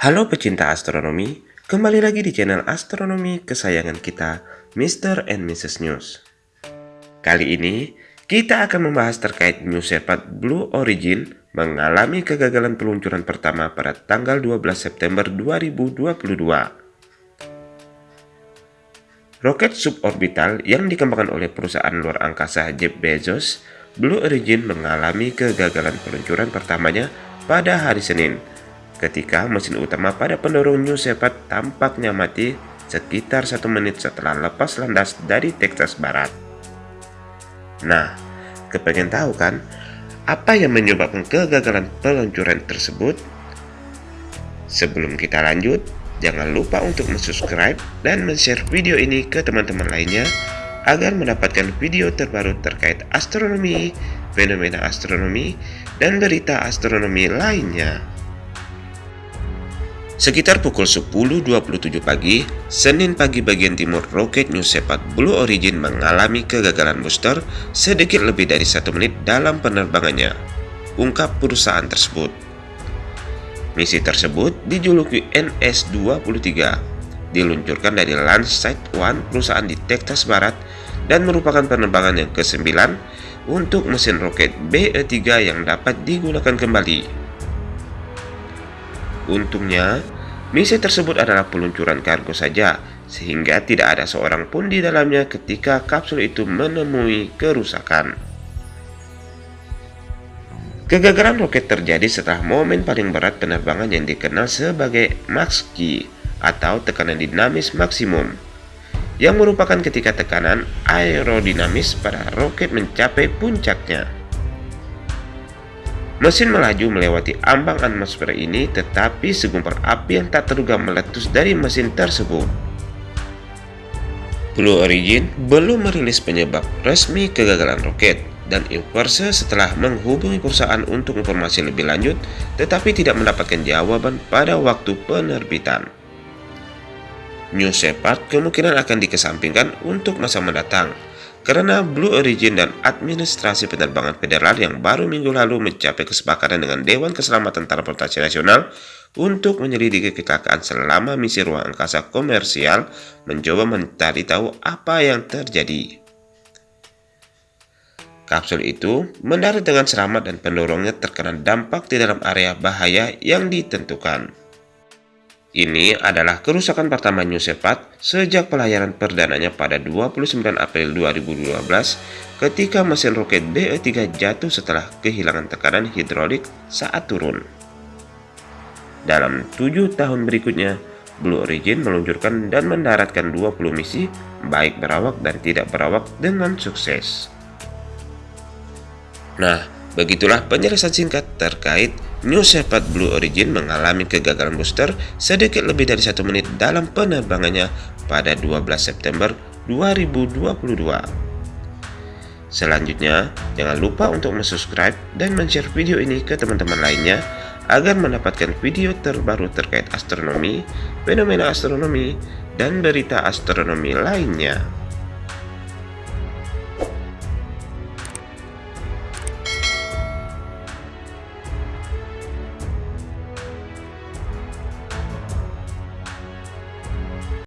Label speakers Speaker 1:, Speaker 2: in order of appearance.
Speaker 1: Halo pecinta astronomi, kembali lagi di channel astronomi kesayangan kita, Mr. and Mrs. News. Kali ini, kita akan membahas terkait New Shepard Blue Origin mengalami kegagalan peluncuran pertama pada tanggal 12 September 2022. Roket suborbital yang dikembangkan oleh perusahaan luar angkasa Jeff Bezos, Blue Origin mengalami kegagalan peluncuran pertamanya pada hari Senin, ketika mesin utama pada pendorong New Shepard tampaknya mati sekitar satu menit setelah lepas landas dari Texas Barat. Nah, kepengen tahu kan, apa yang menyebabkan kegagalan peluncuran tersebut? Sebelum kita lanjut, Jangan lupa untuk subscribe dan share video ini ke teman-teman lainnya agar mendapatkan video terbaru terkait astronomi, fenomena astronomi, dan berita astronomi lainnya. Sekitar pukul 10.27 pagi, Senin pagi bagian timur roket New Shepard Blue Origin mengalami kegagalan booster sedikit lebih dari satu menit dalam penerbangannya, ungkap perusahaan tersebut. Misi tersebut dijuluki NS-23, diluncurkan dari Landsat One perusahaan di Texas Barat dan merupakan penerbangan yang ke-9 untuk mesin roket BE-3 yang dapat digunakan kembali. Untungnya, misi tersebut adalah peluncuran kargo saja, sehingga tidak ada seorang pun di dalamnya ketika kapsul itu menemui kerusakan. Kegagalan roket terjadi setelah momen paling berat penerbangan yang dikenal sebagai max G atau tekanan dinamis maksimum yang merupakan ketika tekanan aerodinamis pada roket mencapai puncaknya. Mesin melaju melewati ambang atmosfer ini tetapi segumpal api yang tak terduga meletus dari mesin tersebut. Blue Origin belum merilis penyebab resmi kegagalan roket, dan Inverse setelah menghubungi perusahaan untuk informasi lebih lanjut tetapi tidak mendapatkan jawaban pada waktu penerbitan. New Shepard kemungkinan akan dikesampingkan untuk masa mendatang karena Blue Origin dan administrasi penerbangan federal yang baru minggu lalu mencapai kesepakatan dengan Dewan Keselamatan Transportasi Nasional untuk menyelidiki kecelakaan selama misi ruang angkasa komersial mencoba mencari tahu apa yang terjadi. Kapsul itu mendarat dengan selamat dan pendorongnya terkena dampak di dalam area bahaya yang ditentukan. Ini adalah kerusakan pertama New Shepard sejak pelayaran perdananya pada 29 April 2012 ketika mesin roket BE-3 jatuh setelah kehilangan tekanan hidrolik saat turun. Dalam tujuh tahun berikutnya, Blue Origin meluncurkan dan mendaratkan 20 misi, baik berawak dan tidak berawak dengan sukses. Nah, begitulah penjelasan singkat terkait New Shepard Blue Origin mengalami kegagalan booster sedikit lebih dari satu menit dalam penerbangannya pada 12 September 2022. Selanjutnya, jangan lupa untuk subscribe dan share video ini ke teman-teman lainnya agar mendapatkan video terbaru terkait astronomi, fenomena astronomi, dan berita astronomi lainnya.